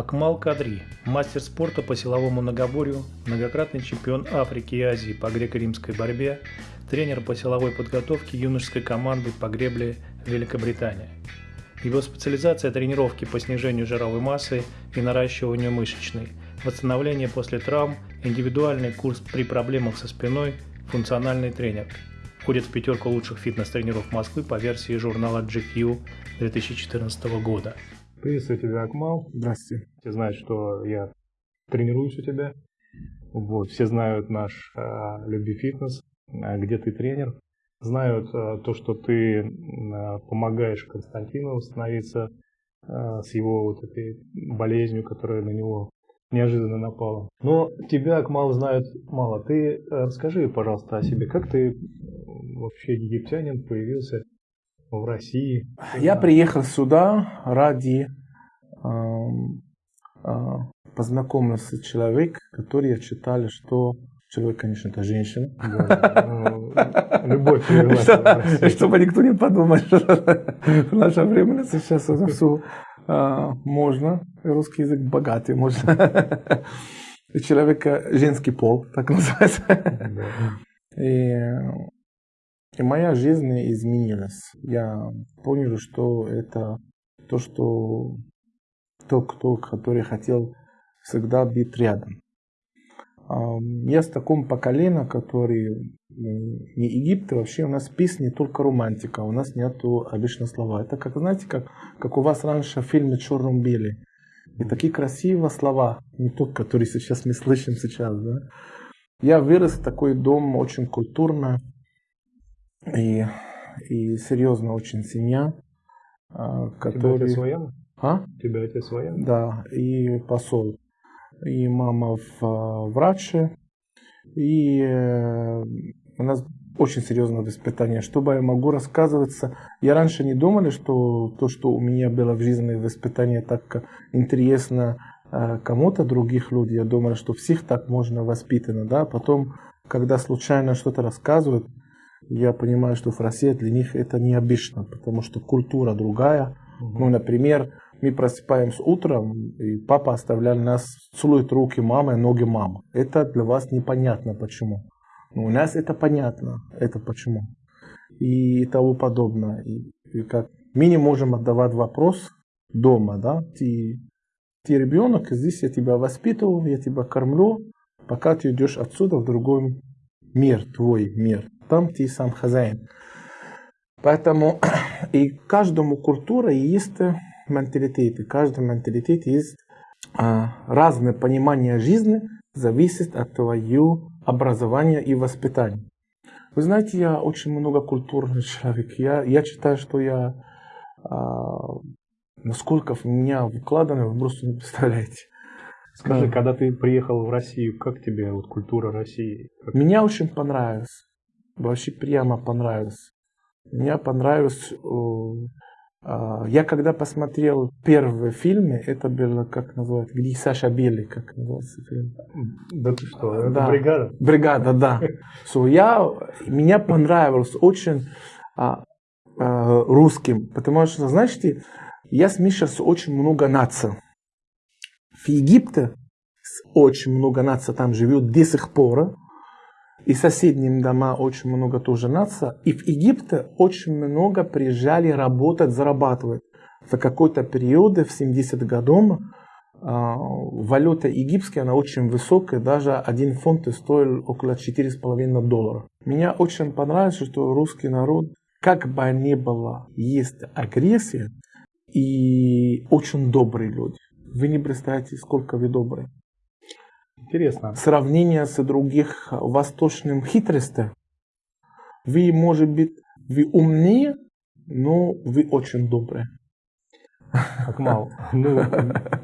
Акмал Кадри, мастер спорта по силовому многоборью, многократный чемпион Африки и Азии по греко-римской борьбе, тренер по силовой подготовке юношеской команды по гребле Великобритания. Его специализация – тренировки по снижению жировой массы и наращиванию мышечной, восстановление после травм, индивидуальный курс при проблемах со спиной, функциональный тренер. Входит в пятерку лучших фитнес-тренеров Москвы по версии журнала GQ 2014 года. Приветствую тебя, Акмал. Здравствуйте. Все знают, что я тренируюсь у тебя. Вот, все знают наш а, Люби Фитнес, а, где ты тренер. Знают а, то, что ты а, помогаешь Константину восстановиться а, с его вот этой болезнью, которая на него неожиданно напала. Но тебя, Акмал, знают мало. Ты а, расскажи, пожалуйста, о себе. Как ты вообще египтянин появился в России? Я приехал сюда ради э, э, познакомиться с человеком, который я читали, что человек, конечно, это женщина. Ну, любовь Чтобы никто не подумал, что в наше время сейчас это все а, можно. Русский язык богатый, можно. Человека женский пол, так называется. И и моя жизнь изменилась. Я понял, что это то, что тот, кто, который хотел всегда быть рядом. Я с таком поколением, который не Египет, вообще у нас песни только романтика, у нас нету обычно слова. Это как, знаете, как, как у вас раньше в фильме «Черном беле». И такие красивые слова, не тот, которые сейчас мы слышим сейчас. Да? Я вырос в такой дом очень культурно, и, и серьезно очень семья. Который... Тебя отец военный? А? Тебя отец военный? Да, и посол. И мама в враче. И э, у нас очень серьезное воспитание. Что бы я могу рассказываться? Я раньше не думал, что то, что у меня было в жизни воспитание так интересно э, кому-то других людей. Я думал, что всех так можно воспитано. Да? Потом, когда случайно что-то рассказывают, я понимаю, что в России для них это необычно, потому что культура другая. Ну, например, мы просыпаемся утром, и папа оставлял нас, целует руки мамы, ноги мамы. Это для вас непонятно почему. Но у нас это понятно, это почему. И тому подобное. И, и как мы не можем отдавать вопрос дома, да, ты, ты ребенок, здесь я тебя воспитываю, я тебя кормлю, пока ты идешь отсюда в другой мир, твой мир там ты сам хозяин. Поэтому и каждому культура есть менталитет, и каждый менталитет есть а, разное понимание жизни, зависит от твоего образования и воспитания. Вы знаете, я очень много культурный человек. Я, я считаю, что я а, насколько в меня вкладано, вы просто не представляете. Скажи, да. когда ты приехал в Россию, как тебе вот культура России? Как... Меня очень понравилось вообще прямо понравилось. Мне понравилось... А, я когда посмотрел первые фильмы, это было, как называется, где Саша Белый, как называется фильм? Да ты что, это да. бригада? Бригада, да. So, я, меня понравилось очень а, а, русским, потому что, знаете, я смешался очень много наций. В Египте очень много наций там живет до сих пор и соседним дома очень много тоже нация. И в Египте очень много приезжали работать, зарабатывать. За какой-то период, в 70 годов, а, валюта египетская, она очень высокая, даже один фунт стоил около 4,5 долларов. Меня очень понравилось, что русский народ, как бы ни было, есть агрессия, и очень добрые люди. Вы не представляете, сколько вы добрые. Интересно. Сравнение с других восточным хитростью. Вы, может быть, вы умнее, но вы очень добрые. Акмал, ну,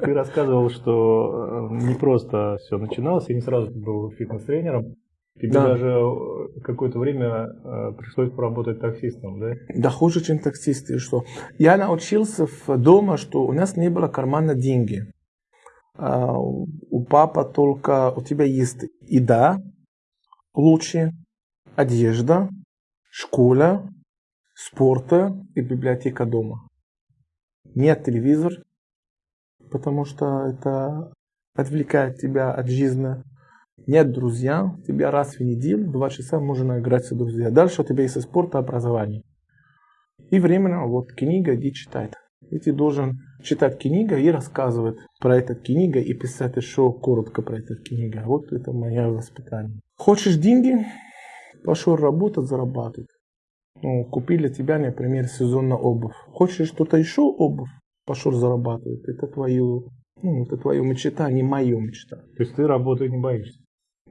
ты рассказывал, что э, не просто все начиналось, и не сразу был фитнес-тренером. Тебе да. даже э, какое-то время э, пришлось поработать таксистом, да? Да хуже, чем таксист. И что? Я научился дома, что у нас не было кармана деньги. А, у папа только у тебя есть еда, лучше, одежда, школа, спорта и библиотека дома. Нет телевизор, потому что это отвлекает тебя от жизни. Нет друзья, тебя раз в неделю, два часа можно играть с друзьями. Дальше у тебя есть спорт и образование. И временно вот книга иди читать. И ты должен читать книгу и рассказывать про эту книгу и писать еще коротко про эту книгу. Вот это мое воспитание. Хочешь деньги? Пошел работать, зарабатывать. Ну, купили тебя, например, сезонную обувь. Хочешь что-то еще обувь? Пошел зарабатывать. Это твою, ну, это твою мечта, а не мою мечта. То есть ты работать не боишься?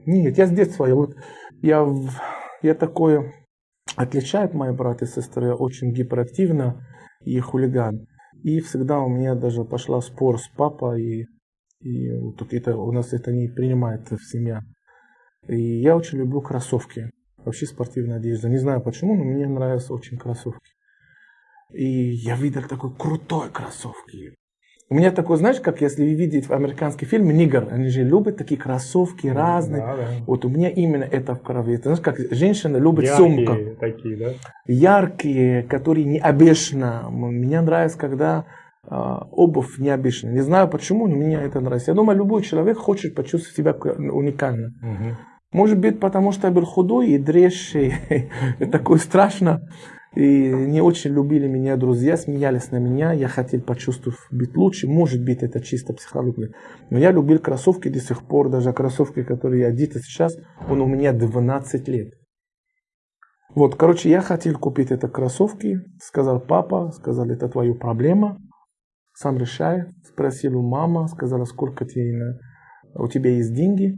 Нет, я с детства, я вот, я, я такое, отличает мои братья и сестры, очень гиперактивно и хулиган. И всегда у меня даже пошла спор с папой, и, и вот это, у нас это не принимает в семье. И я очень люблю кроссовки, вообще спортивная одежда. Не знаю почему, но мне нравятся очень кроссовки. И я видел такой крутой кроссовки. У меня такой, знаешь, как если вы видите в американский фильм «Нигер», они же любят такие кроссовки разные. Да, да. Вот у меня именно это в крови. Это, знаешь, как женщина любит Яркие сумку. такие, да? Яркие, которые не обещаны. Мне нравится, когда э, обувь необычная. Не знаю почему, но мне это нравится. Я думаю, любой человек хочет почувствовать себя уникально. Угу. Может быть, потому что я был худой и дрещий, такой страшно. И не очень любили меня друзья, смеялись на меня. Я хотел почувствовать быть лучше. Может быть, это чисто психология. Но я любил кроссовки до сих пор. Даже кроссовки, которые я одет сейчас, он у меня 12 лет. Вот, короче, я хотел купить это кроссовки. Сказал папа, сказал, это твоя проблема. Сам решай. Спросил у мамы, сказала, сколько тебе, у тебя есть деньги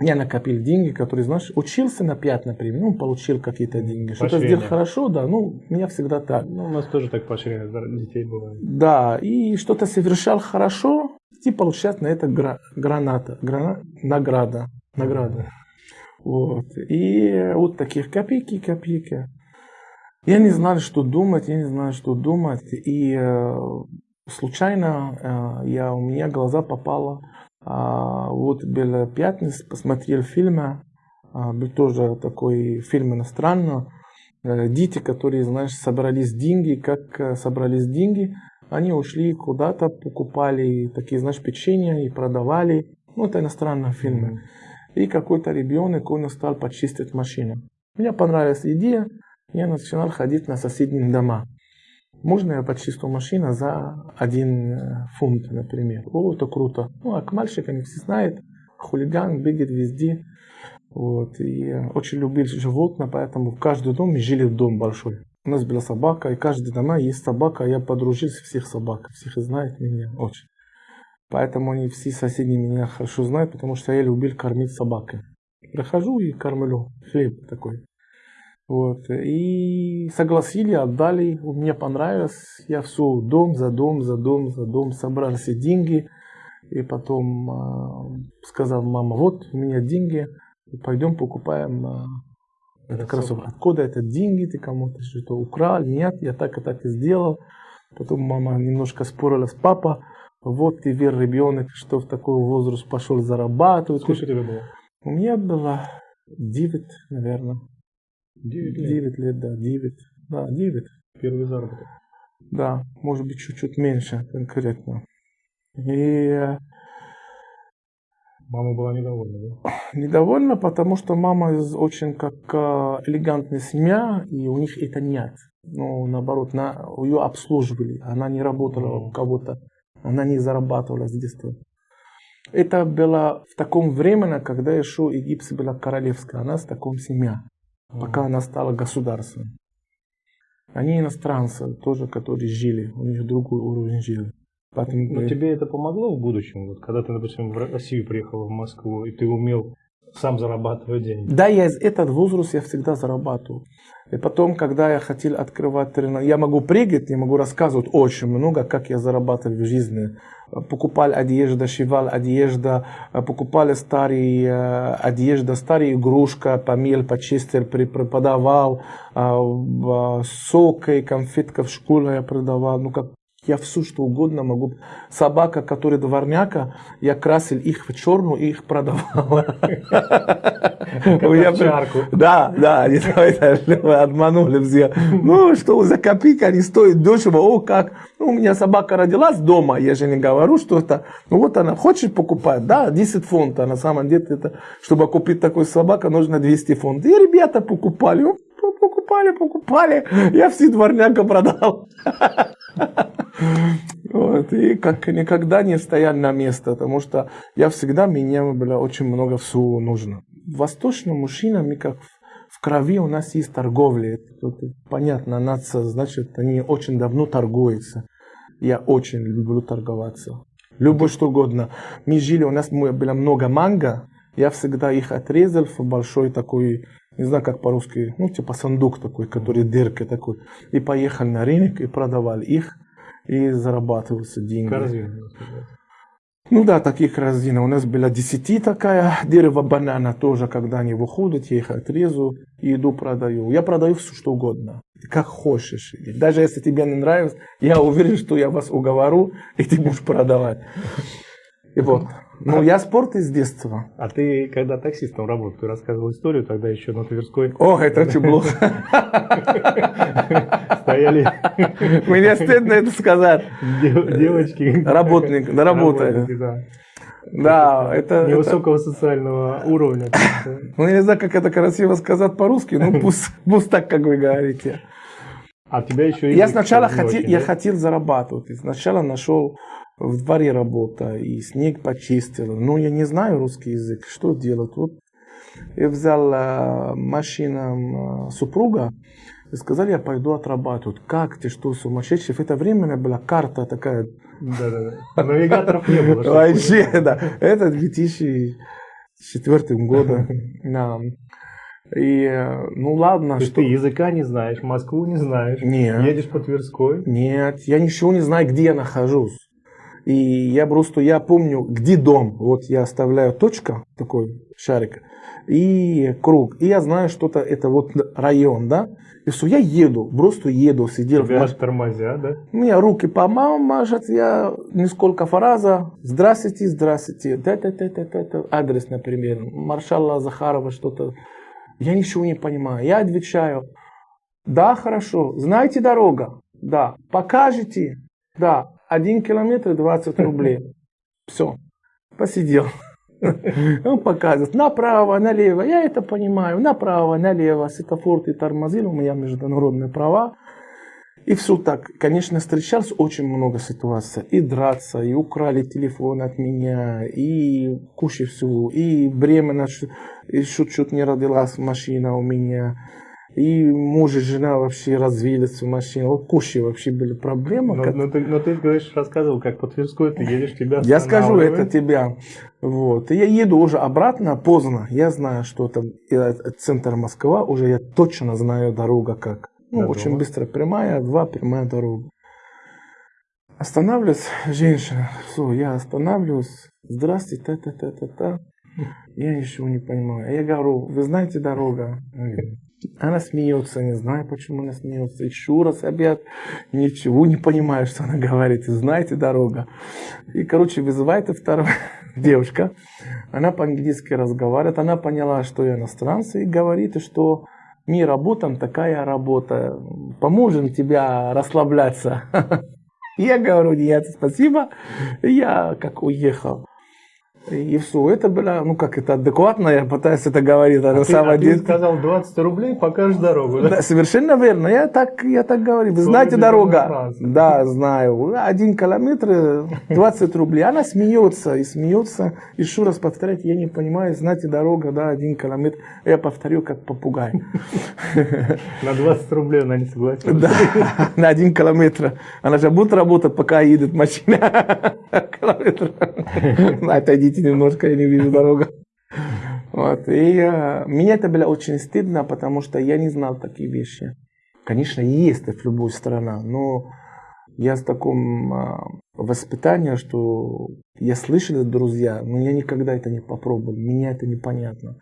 я накопил деньги, которые, знаешь, учился на 5, например, ну, получил какие-то деньги. Что-то сделал хорошо, да, ну, у меня всегда так. Ну, у нас тоже так поощрение детей бывает. Да, и что-то совершал хорошо, и получать на это гра- граната, грана- награда, награда. Вот. И вот таких копейки, копейки. Я не знал, что думать, я не знаю, что думать. И э, случайно э, я, у меня глаза попало а, вот был пятница, посмотрел фильмы, а, был тоже такой фильм иностранный. Э, дети, которые, знаешь, собрались деньги, как э, собрались деньги, они ушли куда-то, покупали такие, знаешь, печенья и продавали. Ну, это иностранные фильмы. И какой-то ребенок, он стал почистить машину. Мне понравилась идея, я начинал ходить на соседние дома. Можно я почистил машину за один э, фунт, например. О, это круто. Ну, а к мальчикам все знают, хулиган бегает везде. Вот. И очень любил животных, поэтому в каждом доме жили дом большой. У нас была собака, и каждый дома есть собака. Я подружился всех собак. Всех знают меня очень. Поэтому они все соседи меня хорошо знают, потому что я любил кормить собакой. Прохожу и кормлю. Хлеб такой. Вот. И согласили, отдали. Мне понравилось. Я все дом за дом, за дом, за дом собрал все деньги. И потом э, сказал мама, вот у меня деньги, пойдем покупаем э, это кроссовки. Откуда это деньги, ты кому-то что-то украл? Нет, я так и так и сделал. Потом мама немножко спорила с папой. Вот ты вер ребенок, что в такой возраст пошел зарабатывать. Сколько тебе было? У меня было 9, наверное. 9 лет. 9 лет, да, 9. Да, 9. Первый заработок. Да, может быть, чуть-чуть меньше конкретно. И Мама была недовольна, да? Недовольна, потому что мама из очень как э, элегантная семья, и у них это нет. Ну, наоборот, на, ее обслуживали. Она не работала у кого-то. Она не зарабатывала с детства. Это было в таком времени, когда еще Египет была королевская. Она с таком семья пока она стала государством. Они иностранцы, тоже, которые жили, у них другой уровень жизни. Поэтому... Но тебе это помогло в будущем, вот, когда ты, допустим, в Россию приехал, в Москву, и ты умел сам зарабатывать деньги? Да, я из этот возраст я всегда зарабатывал. И потом, когда я хотел открывать тренажер, я могу прыгать, я могу рассказывать очень много, как я зарабатывал в жизни. Покупал одежду, шивал одежду, покупали старые э, одежда, старые игрушка, помыл, почистил, преподавал, э, сок и конфетка в школе я продавал. Ну, как я все что угодно могу. Собака, которая дворняка, я красил их в черную и их продавал. Да, да, они обманули все. Ну, что за копейки они стоят дешево, о, как. Ну, у меня собака родилась дома, я же не говорю, что это. Ну, вот она хочет покупать, да, 10 фунтов. На самом деле, это, чтобы купить такую собаку, нужно 200 фунтов. И ребята покупали, покупали, покупали. Я все дворняка продал. Вот, и как никогда не стоял на место, потому что я всегда, мне было очень много всего нужно. Восточным мужчинам, как в крови у нас есть торговля. Тут понятно, нация, значит, они очень давно торгуются. Я очень люблю торговаться. Любое что угодно. Мы жили, у нас было много манго, я всегда их отрезал в большой такой, не знаю как по-русски, ну типа сундук такой, который дырка такой. И поехал на рынок и продавал их и зарабатывался деньги. Корзина. Ну да, таких корзина. У нас была 10 такая, дерево банана тоже, когда они выходят, я их отрезу и иду продаю. Я продаю все что угодно, как хочешь. Даже если тебе не нравится, я уверен, что я вас уговорю, и ты будешь продавать. И вот. Ну, я спорт из детства. А ты, когда таксистом работал, ты рассказывал историю тогда еще на Тверской. О, это очень плохо. Стояли... Мне стыдно это сказать. Девочки. Работник, да, работали. Да, это... Невысокого это... социального уровня. Ну, я не знаю, как это красиво сказать по-русски, но пусть, пусть так, как вы говорите. А тебя еще... Я сначала хотел, я хотел зарабатывать. Сначала нашел в дворе работа, и снег почистил. Ну, я не знаю русский язык, что делать? Вот я взял э, машину э, супруга, и сказали, я пойду отрабатывать. Как ты, что, сумасшедший? В это время была карта такая. Да-да-да. Навигаторов не было. Вообще, да. Это 2004 года. И, ну ладно, То что... ты языка не знаешь, Москву не знаешь, Нет. едешь по Тверской? Нет, я ничего не знаю, где я нахожусь. И я просто, я помню, где дом. Вот я оставляю точка, такой шарик, и круг. И я знаю, что это, вот район, да. И все, я еду, просто еду, сидел. Тебя в тормозя, да? У меня руки по мамам мажут, я несколько фраза. Здравствуйте, здравствуйте. Да, да, да, да, да, да. Адрес, например. Маршала Захарова, что-то. Я ничего не понимаю. Я отвечаю. Да, хорошо. Знаете дорога? Да. Покажете? Да. Один километр 20 рублей. Все. Посидел. Он показывает направо, налево. Я это понимаю. Направо, налево. Светофор ты тормозил. У меня международные права. И все так. Конечно, встречался очень много ситуаций. И драться, и украли телефон от меня, и куча всего. И временно еще чуть не родилась машина у меня и муж и жена вообще развились в машине. Вот куча вообще были проблемы. Но, но, ты, но ты говоришь, рассказывал, как по Тверской ты едешь, тебя Я скажу это тебя. Вот. И я еду уже обратно поздно. Я знаю, что это центр Москва, уже я точно знаю дорога как. Ну, До очень быстро прямая, два прямая дорога. Останавливаюсь, женщина, все, я останавливаюсь. Здравствуйте, та-та-та-та-та. Я ничего не понимаю. Я говорю, вы знаете дорога? Она смеется, не знаю, почему она смеется. Еще раз опять ничего не понимаю, что она говорит. Знаете, дорога. И, короче, вызывает вторая девушка. Она по-английски разговаривает. Она поняла, что я иностранцы. И говорит, что мы работаем, такая работа. Поможем тебя расслабляться. Я говорю, нет, спасибо. Я как уехал. И все, это было, ну как это адекватно, я пытаюсь это говорить. А, ты, а ты сказал 20 рублей, покажешь дорогу, да? да? Совершенно верно, я так, я так говорю. Вы знаете дорога? Да, знаю. Один километр, 20 рублей. Она смеется и смеется. Еще раз повторять, я не понимаю, знаете дорога, да, один километр. Я повторю, как попугай. На 20 рублей она не согласилась. Да, на один километр. Она же будет работать, пока едет машина. Километр. Отойдите Простите немножко, я не вижу дорогу. Вот. И э, меня это было очень стыдно, потому что я не знал такие вещи. Конечно, есть в любой стране, но я с таком э, воспитанием, что я слышал от друзья, но я никогда это не попробовал. Мне это непонятно.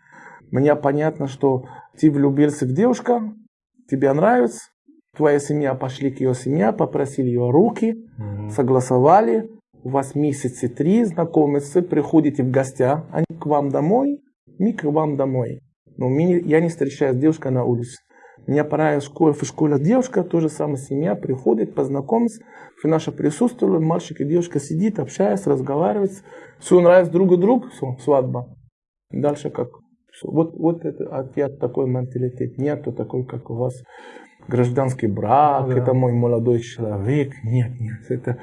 Мне понятно, что ты влюбился в девушку, тебе нравится, твоя семья пошли к ее семье, попросили ее руки, mm-hmm. согласовали, у вас месяцы три знакомятся, приходите в гостя, они к вам домой, мы к вам домой. Но мне, я не встречаюсь с девушкой на улице. Мне пора в школе, в школе девушка, тоже самая семья, приходит, познакомиться, в наше присутствие, мальчик и девушка сидит, общается, разговаривает, все нравится друг другу, все, свадьба. Дальше как? Все. Вот, вот это от такой менталитет. Нету такой, как у вас гражданский брак, да. это мой молодой человек. Нет, нет. Это...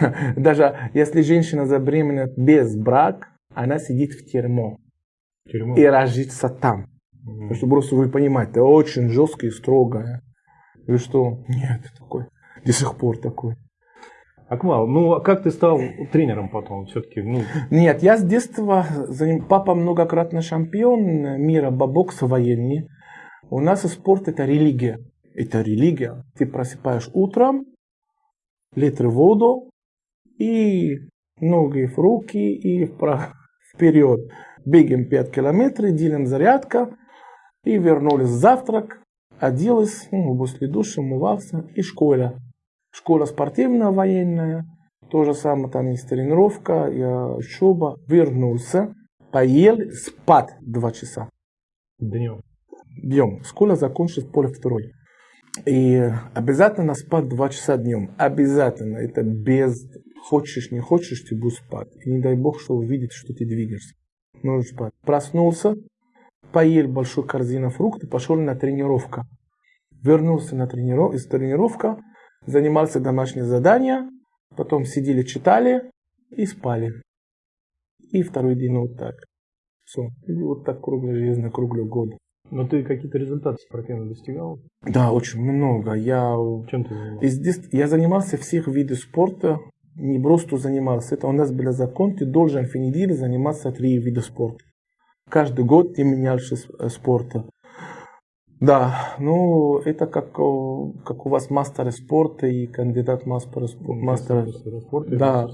Даже если женщина забеременеет без брака, она сидит в тюрьму. Тюрьму. И рожится там. Mm. Что просто вы понимаете, это очень жестко и строго. И что? Нет, такой. До сих пор такой. Акмал, ну а как ты стал тренером потом все-таки? Ну... Нет, я с детства, папа многократный чемпион мира по боксу военный. У нас спорт это религия. Это религия. Ты просыпаешь утром, литр воду и ноги в руки и вперед. Бегаем 5 километров, делим зарядка и вернулись завтрак, оделась, ну, после душа, умывался и школа. Школа спортивная, военная, то же самое, там есть тренировка, я учеба, вернулся, поел, спать два часа. Днем. Днем. Школа закончилась поле второй. И обязательно спать два часа днем. Обязательно. Это без хочешь, не хочешь, ты будешь спать. И не дай бог, что увидит, что ты двигаешься. Нужно спать. Проснулся, поел большую корзину фруктов, пошел на тренировку. Вернулся на трениров... из тренировка, занимался домашние задания, потом сидели, читали и спали. И второй день вот так. Все. И вот так круглый жизнь, круглый год. Но ты какие-то результаты спортивно достигал? Да, очень много. Я, Чем ты занимался? я занимался всех видов спорта. Не просто занимался. Это у нас был закон. Ты должен в неделю заниматься три вида спорта. Каждый год ты менялся э, спорта. Да, ну это как, как у вас мастер спорта и кандидат мастера спорта. Мастер спорта. Да,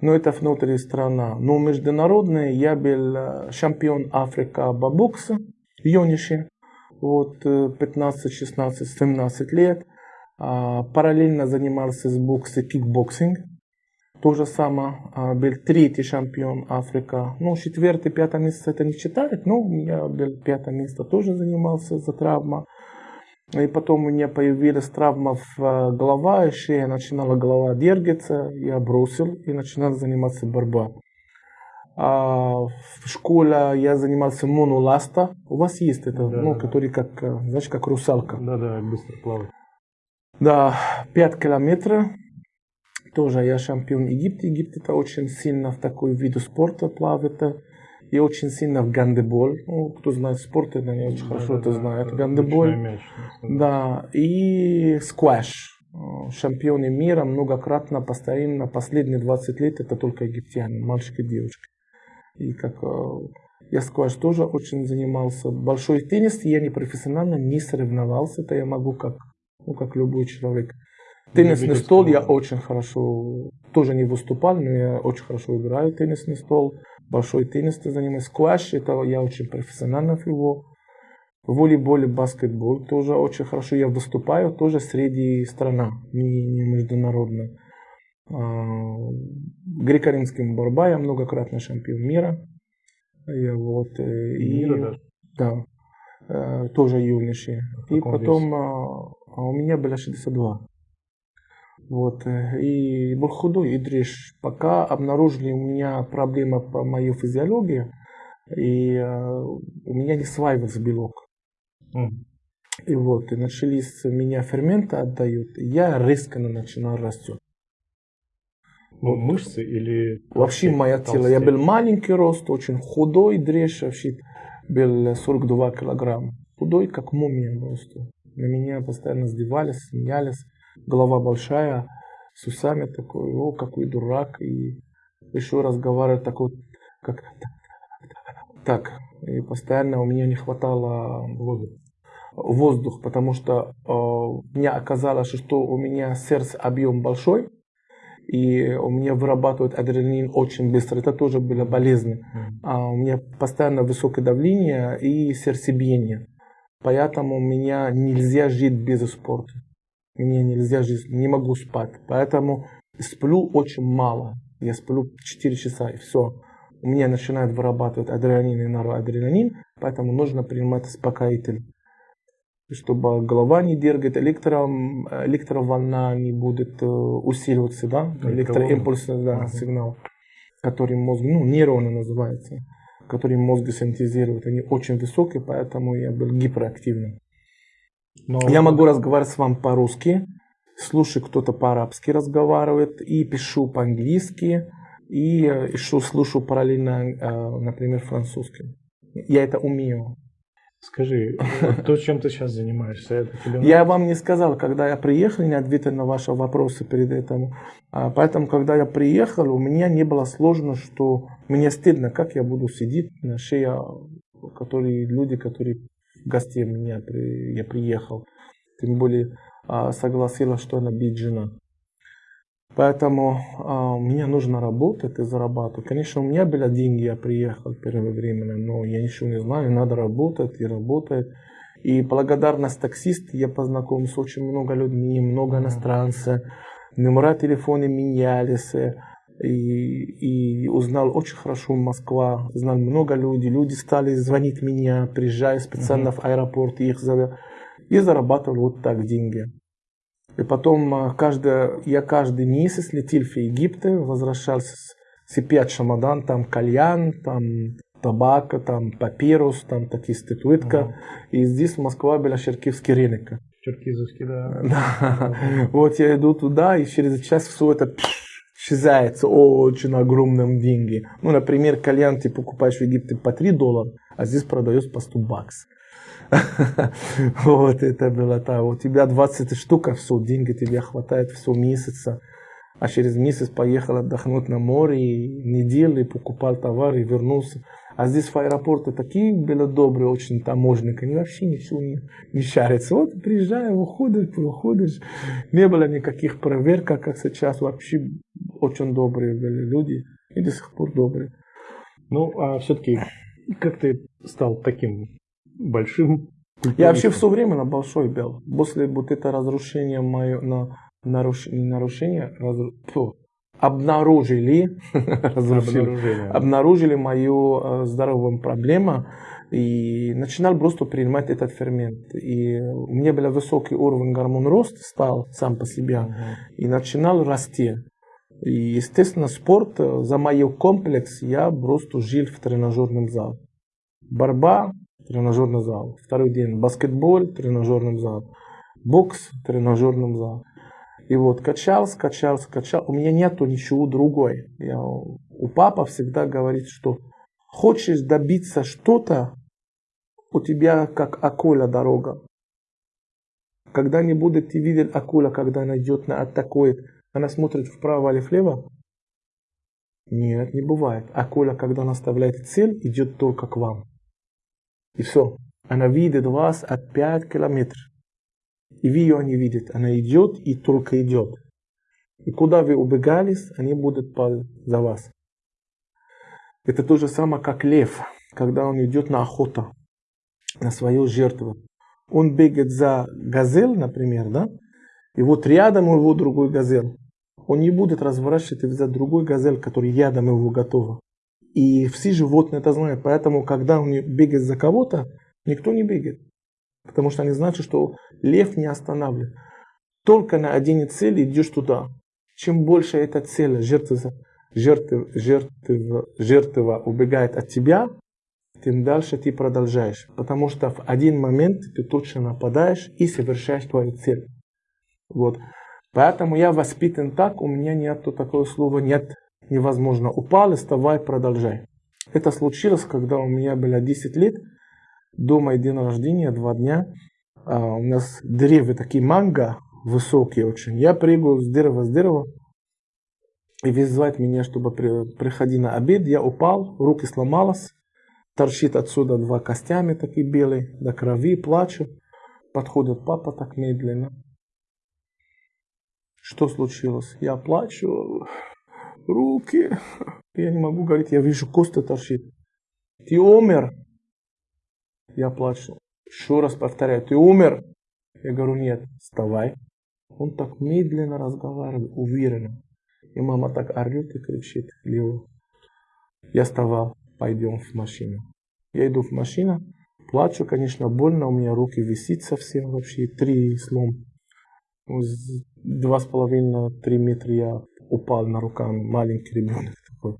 но это внутри страна. Но международный я был э, чемпион Африки по боксу, юноши, вот 15, 16, 17 лет. А, параллельно занимался с боксом кикбоксинг. То же самое, а, был третий чемпион Африка. Ну, четвертый, пятое место это не считает, но я был пятое место, тоже занимался за травма. И потом у меня появилась травма в а, голова, и шея начинала голова дергаться, я бросил и начинал заниматься борьбой. А в школе я занимался моноласта. У вас есть это, да, ну, да. который как, а, знаешь, как русалка. Да, да, быстро плавает. Да, 5 километров тоже я чемпион Египта. Египет это очень сильно в такой виду спорта плавает. И очень сильно в гандебол. Ну, кто знает спорт, это не очень да, хорошо да, это да, знает. Гандебол. Мяч, да, и скваш. Чемпионы мира многократно, постоянно, последние 20 лет это только египтяне, мальчики и девушки. И как э, я скваш тоже очень занимался. Большой теннис я не профессионально не соревновался, это я могу как, ну, как любой человек. Теннисный стол я очень хорошо, тоже не выступал, но я очень хорошо играю теннисный стол. Большой теннис ты занимаюсь. Скваш, это я очень профессионально в его. Волейбол и баскетбол тоже очень хорошо. Я выступаю тоже среди страна, не, не международно. А, греко-римским борьба, я многократный чемпион мира. Я вот, э, и, мира даже? Да, э, тоже юноши. И потом а, у меня было 62. Вот. Э, и был худой, и дрожь. Пока обнаружили у меня проблема по моей физиологии, и э, у меня не сваивался белок. Mm. И вот, и начались меня ферменты отдают, и я резко начинал расти. Ну, мышцы или... Вообще мое тело. Я был маленький рост, очень худой, дрожь, вообще. Был 42 килограмма. Худой, как мумия просто. На меня постоянно сдевались, смеялись. Голова большая, с усами такой, о, какой дурак, и еще разговаривает такой, как так, и постоянно у меня не хватало воздуха, воздух, потому что э, мне оказалось, что у меня сердце объем большой, и у меня вырабатывает адреналин очень быстро. Это тоже было болезненно. А у меня постоянно высокое давление и сердцебиение. Поэтому у меня нельзя жить без спорта. Мне нельзя жить, не могу спать. Поэтому сплю очень мало. Я сплю 4 часа и все. У меня начинает вырабатывать адреналин и норадреналин, поэтому нужно принимать успокоитель чтобы голова не дергает, электро, электроволна не будет э, усиливаться, да, электроимпульс, да, сигнал, который мозг, ну, нейроны называется, который мозг синтезирует, они очень высокие, поэтому я был гиперактивным. Но... Я могу разговаривать с вами по-русски, слушаю, кто-то по-арабски разговаривает, и пишу по-английски, и еще слушаю параллельно, э, например, французский. Я это умею. Скажи, то, чем ты сейчас занимаешься, это тебе Я вам не сказал, когда я приехал, не ответил на ваши вопросы перед этим. А поэтому, когда я приехал, у меня не было сложно, что мне стыдно, как я буду сидеть на шее, которые люди, которые гостей меня я приехал. Тем более а, согласилась, что она бить жена. Поэтому а, мне нужно работать и зарабатывать. Конечно, у меня были деньги, я приехал первое время, но я ничего не знаю, надо работать и работать. И благодарность таксист, я познакомился с очень много людьми, много иностранцев, номера телефона менялись, и, и узнал очень хорошо Москва, знал много людей, люди стали звонить меня, приезжая специально uh-huh. в аэропорт, их зовут, и зарабатывал вот так деньги. И потом а, каждый, я каждый месяц летел в Египет, возвращался с пять шамадан, там кальян, там табака, там папирус, там такие статуэтка. Ага. И здесь в Москве была Черкивский рынок. Черкизовский, да. да. Вот я иду туда, и через час все это исчезает очень огромным деньги. Ну, например, кальян ты покупаешь в Египте по 3 доллара, а здесь продается по 100 баксов. Вот это было так. У тебя 20 штук, а все, деньги тебе хватает все месяца. А через месяц поехал отдохнуть на море, и неделю покупал товар и вернулся. А здесь в аэропорте такие были добрые очень таможенники, они вообще ничего не, не шарятся. Вот приезжаешь, выходишь, выходишь. Не было никаких проверок, как сейчас. Вообще очень добрые были люди и до сих пор добрые. Ну, а все-таки, как ты стал таким большим. Я вообще все время на большой бел. После вот это разрушение мое, на, наруш, нарушение, разру, фу, обнаружили, обнаружили, обнаружили мою э, здоровую проблему и начинал просто принимать этот фермент. И у меня был высокий уровень гормон роста, стал сам по себе, uh-huh. и начинал расти. И, естественно, спорт, э, за мой комплекс я просто жил в тренажерном зале. Борьба, тренажерный зал. Второй день баскетбол, тренажерный зал. Бокс, тренажерный зал. И вот качался, качался, качал. У меня нету ничего другой. Я, у папа всегда говорит, что хочешь добиться что-то, у тебя как акула дорога. Когда не будет ты видел акула, когда она идет на атакует, она смотрит вправо или влево? Нет, не бывает. Акула, когда она оставляет цель, идет только к вам. И все. Она видит вас от 5 километров. И вы ее не видите. Она идет и только идет. И куда вы убегались, они будут за вас. Это то же самое, как лев, когда он идет на охоту, на свою жертву. Он бегает за газель, например, да? И вот рядом у него другой газель. Он не будет разворачивать за другой газель, который рядом его готова. И все животные это знают. Поэтому, когда он бегает за кого-то, никто не бегает. Потому что они знают, что лев не останавливает. Только на один цель идешь туда. Чем больше эта цель, жертва, жертва, жертва, жертва убегает от тебя, тем дальше ты продолжаешь. Потому что в один момент ты точно нападаешь и совершаешь твою цель. Вот. Поэтому я воспитан так, у меня нет такого слова, нет невозможно. Упал, вставай, продолжай. Это случилось, когда у меня было 10 лет, до моего дня рождения, два дня. А, у нас деревья такие манго, высокие очень. Я прыгаю с дерева с дерева, и вызывает меня, чтобы при, приходи на обед. Я упал, руки сломалась, торчит отсюда два костями такие белые, до крови, плачу. Подходит папа так медленно. Что случилось? Я плачу, руки. Я не могу говорить, я вижу, кости торчит. Ты умер. Я плачу. Еще раз повторяю, ты умер. Я говорю, нет, вставай. Он так медленно разговаривает, уверенно. И мама так орет и кричит, Лео. Я вставал, пойдем в машину. Я иду в машину, плачу, конечно, больно, у меня руки висит совсем вообще, три слом. Два с половиной, три метра я упал на руками, маленький ребенок такой.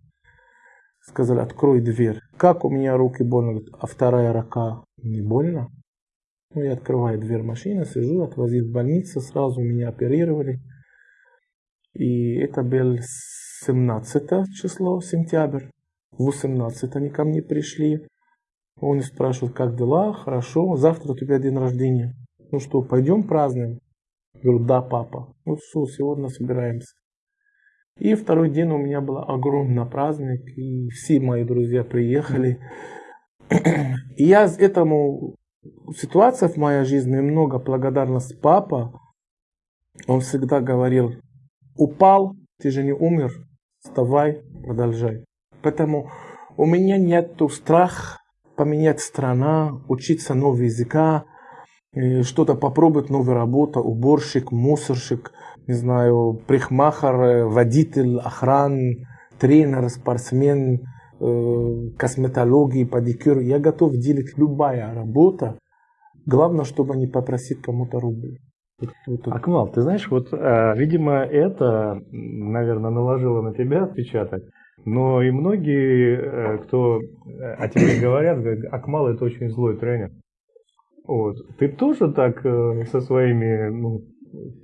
Сказали, открой дверь. Как у меня руки больно, а вторая рука не больно? Ну, я открываю дверь машины, сижу, отвозил в больницу, сразу меня оперировали. И это был 17 число, сентябрь. 18 они ко мне пришли. Он спрашивает, как дела? Хорошо. Завтра у тебя день рождения. Ну что, пойдем празднуем? Говорю, да, папа. Ну все, сегодня собираемся. И второй день у меня был огромный праздник, и все мои друзья приехали. И я этому ситуация в моей жизни много благодарность папа. Он всегда говорил, упал, ты же не умер, вставай, продолжай. Поэтому у меня нет страха поменять страна, учиться новый языка, э, что-то попробовать, новая работа, уборщик, мусорщик, не знаю, прихмахер, э, водитель, охран, тренер, спортсмен, э, косметологии, педикюр. Я готов делать любая работа. Главное, чтобы не попросить кому-то рубль. Акмал, ты знаешь, вот, видимо, это, наверное, наложило на тебя отпечаток. Но и многие, э, кто э, о тебе говорят, говорят, Акмал это очень злой тренер. Вот. Ты тоже так э, со своими ну,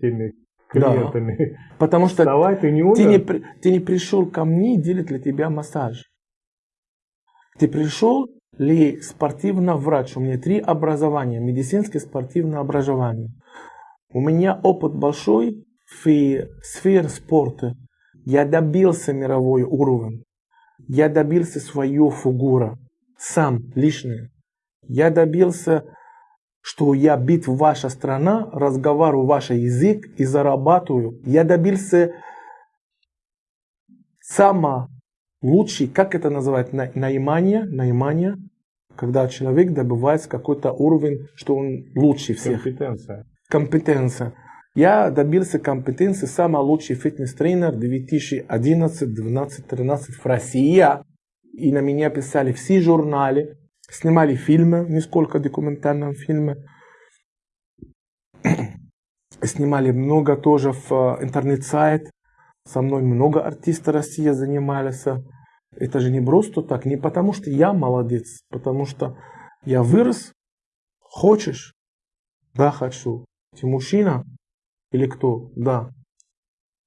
теми клиентами? Да. Потому что Вставай, ты, не умер? Ты, не, ты не пришел ко мне делать для тебя массаж. Ты пришел ли спортивный врач? У меня три образования. Медицинское спортивное образование. У меня опыт большой в сфере спорта. Я добился мировой уровень. Я добился свою фигуру. Сам, личный. Я добился, что я бит ваша страна, разговариваю ваш язык и зарабатываю. Я добился самого лучший, как это называют, наимание, наимание, когда человек добивается какой-то уровень, что он лучше всех. Компетенция. Компетенция. Я добился компетенции самый лучший фитнес-тренер 2011, 12, 13 в России. И на меня писали все журналы, снимали фильмы, несколько документальных фильмов. Снимали много тоже в э, интернет-сайт. Со мной много артистов России занимались. Это же не просто так, не потому что я молодец, потому что я вырос. Хочешь? Да, хочу. Ты мужчина? Или кто? Да.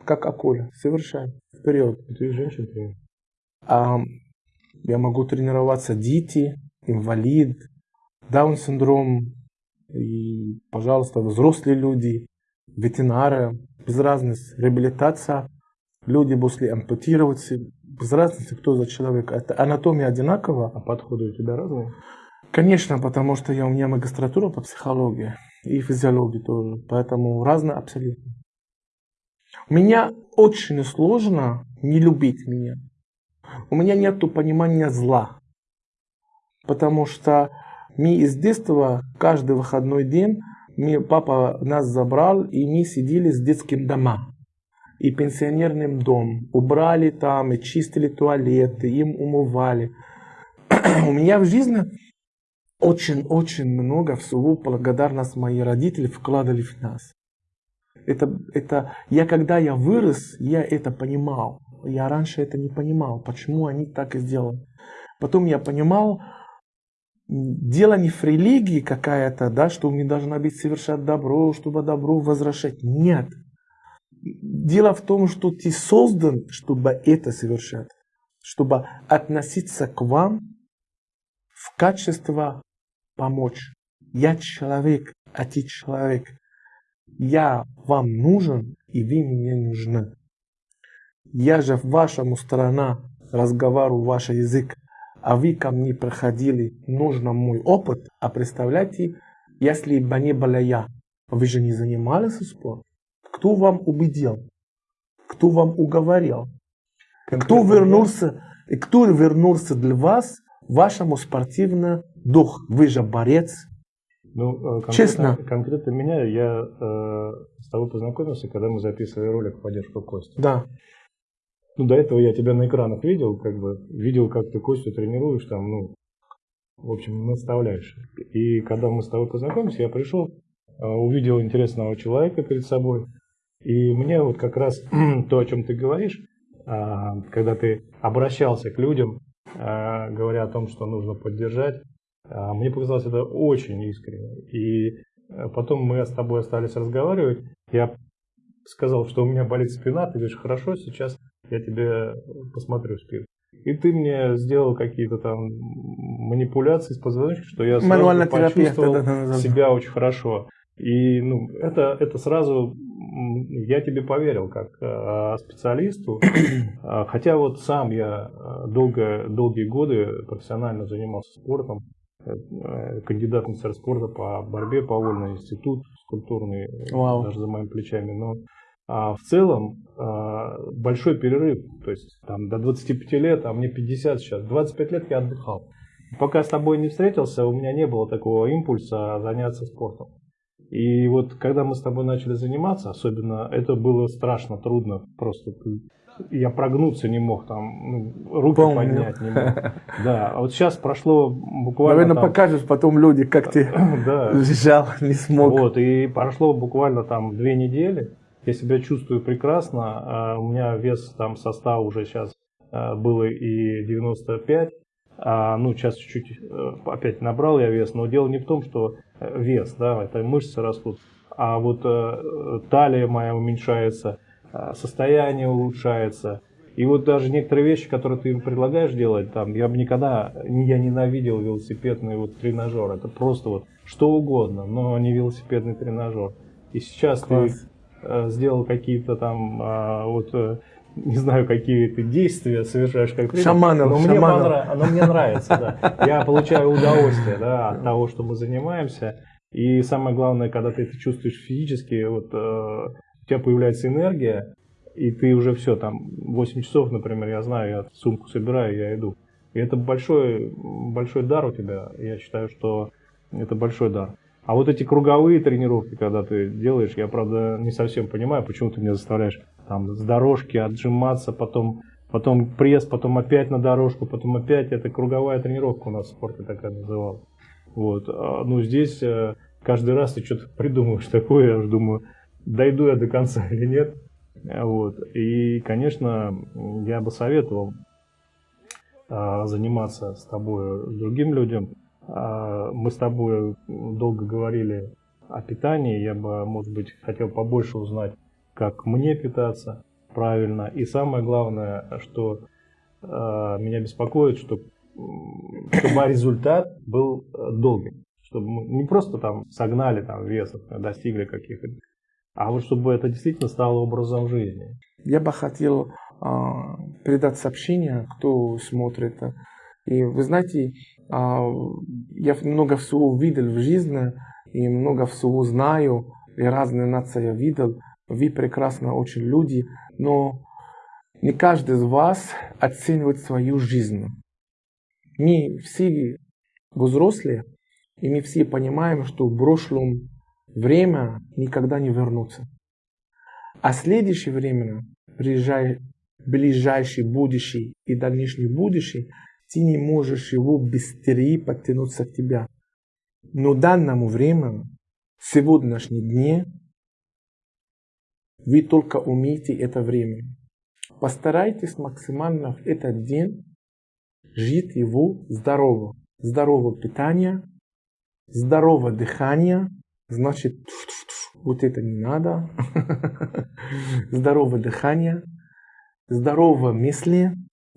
Как акуля. Совершенно. Вперед. Ты женщина. А, я могу тренироваться дети, инвалид, даун-синдром, и, пожалуйста, взрослые люди, ветеринары, без разницы, реабилитация, люди после ампутироваться, без разницы, кто за человек. Это анатомия одинакова. А подходы у тебя разные? Конечно, потому что я, у меня магистратура по психологии и физиологии тоже. Поэтому разные абсолютно. У меня очень сложно не любить меня. У меня нет понимания зла. Потому что мы из детства каждый выходной день мы, папа нас забрал, и мы сидели с детским домом и пенсионерным дом. Убрали там, и чистили туалеты, им умывали. У меня в жизни очень-очень много всего благодарность мои родители вкладывали в нас. Это, это, я когда я вырос, я это понимал. Я раньше это не понимал, почему они так и сделали. Потом я понимал, дело не в религии какая-то, да, что мы должны быть совершать добро, чтобы добро возвращать. Нет. Дело в том, что ты создан, чтобы это совершать. Чтобы относиться к вам в качестве помочь. Я человек, а ты человек. Я вам нужен, и вы мне нужны. Я же в вашему страна разговариваю ваш язык, а вы ко мне проходили, нужно мой опыт. А представляете, если бы не была я, вы же не занимались спортом. Кто вам убедил? Кто вам уговорил? Кто вернулся, кто вернулся для вас вашему спортивному дух. Вы же борец. Ну, э, конкретно, Честно. Конкретно меня, я э, с тобой познакомился, когда мы записывали ролик в поддержку Кости. Да. Ну, до этого я тебя на экранах видел, как бы, видел, как ты Костю тренируешь, там, ну, в общем, наставляешь. И когда мы с тобой познакомились, я пришел, э, увидел интересного человека перед собой, и мне вот как раз то, о чем ты говоришь, а, когда ты обращался к людям, а, говоря о том, что нужно поддержать, а, мне показалось это очень искренне. И э, потом мы с тобой остались разговаривать. Я сказал, что у меня болит спина. Ты говоришь, хорошо, сейчас я тебе посмотрю спину. И ты мне сделал какие-то там манипуляции с позвоночником, что я сразу почувствовал да, да, да, да. себя очень хорошо. И ну, это, это сразу я тебе поверил как э, специалисту, А, хотя вот сам я э, долго, долгие годы профессионально занимался спортом, Э, э, кандидат в спорта по борьбе, по вольный институт культурный, э, Вау. даже за моими плечами, но а, в целом а, большой перерыв, то есть там до 25 лет, а мне 50 сейчас, 25 лет я отдыхал. Пока с тобой не встретился, у меня не было такого импульса заняться спортом. И вот когда мы с тобой начали заниматься, особенно это было страшно трудно, просто я прогнуться не мог, там ну, руки Помню. поднять не мог. Да, а вот сейчас прошло буквально Наверное, там- покажешь потом люди, как ты да, лежал, не смог. вот, и прошло буквально там две недели. Я себя чувствую прекрасно. а, У меня вес там состав уже сейчас а, было и 95. А, ну, сейчас чуть-чуть э, опять набрал я вес, но дело не в том, что э, вес, да, это мышцы растут, а вот э, талия моя уменьшается, состояние улучшается. И вот даже некоторые вещи, которые ты им предлагаешь делать, там, я бы никогда, я ненавидел велосипедный вот тренажер. Это просто вот что угодно, но не велосипедный тренажер. И сейчас Класс. ты сделал какие-то там, а, вот, э, не знаю, какие ты действия совершаешь как тренер, Шаманов, но мне, шаманов. понра- но мне нравится, да. Я получаю удовольствие, да, от того, что мы занимаемся. И самое главное, когда ты это чувствуешь физически, вот э, у тебя появляется энергия, и ты уже все, там, 8 часов, например, я знаю, я сумку собираю, я иду. И это большой, большой дар у тебя. Я считаю, что это большой дар. А вот эти круговые тренировки, когда ты делаешь, я, правда, не совсем понимаю, почему ты меня заставляешь там с дорожки отжиматься, потом, потом пресс, потом опять на дорожку, потом опять. Это круговая тренировка у нас в спорте такая называлась. Вот. А, Ну, здесь э, каждый раз ты что-то придумываешь такое, я уже думаю, дойду я до конца или нет. Вот. И, конечно, я бы советовал а, заниматься с тобой другим людям. А, Мы с тобой долго говорили о питании. Я бы, может быть, хотел побольше узнать, как мне питаться правильно. И самое главное, что а, меня беспокоит, что, чтобы результат был э, долгим. Чтобы мы не просто там согнали там весов, достигли каких-то, а вот чтобы это действительно стало образом жизни. Я бы хотел а, передать сообщение, кто смотрит. И вы знаете, а, я много всего видел в жизни, и много всего знаю, и разные нации я видел. Вы прекрасно очень люди, но не каждый из вас оценивает свою жизнь. Мы все взрослые, и мы все понимаем, что в прошлом время никогда не вернется. А следующее время, ближай- ближайшее будущее и дальнейшее будущее, ты не можешь его быстрее подтянуться к тебе. Но данному времени, сегодняшней дне, вы только умеете это время. Постарайтесь максимально в этот день жить его здорово. Здоровое питание, здоровое дыхание, значит, вот это не надо. Здоровое дыхание, здоровые мысли.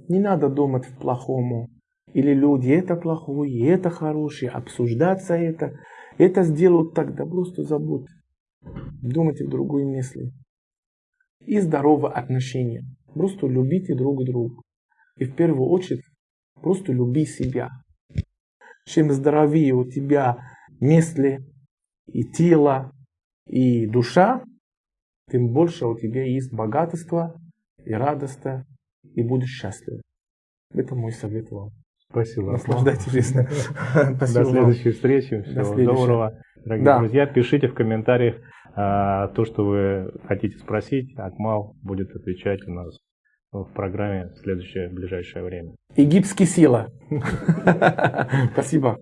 Не надо думать в плохому. Или люди это плохое, это хорошее, обсуждаться это. Это сделают так, да просто забудь. Думайте в другой мысли. И здоровое отношение. Просто любите друг друга. И в первую очередь просто люби себя. Чем здоровее у тебя мысли, и тело, и душа, тем больше у тебя есть богатство и радость, и будешь счастлив. Это мой совет вам. Спасибо. Наслаждайтесь жизнью. До следующей встречи. Всего доброго. Дорогие да. друзья, пишите в комментариях а, то, что вы хотите спросить. Акмал будет отвечать у нас в программе в следующее ближайшее время. Египетский сила. Спасибо.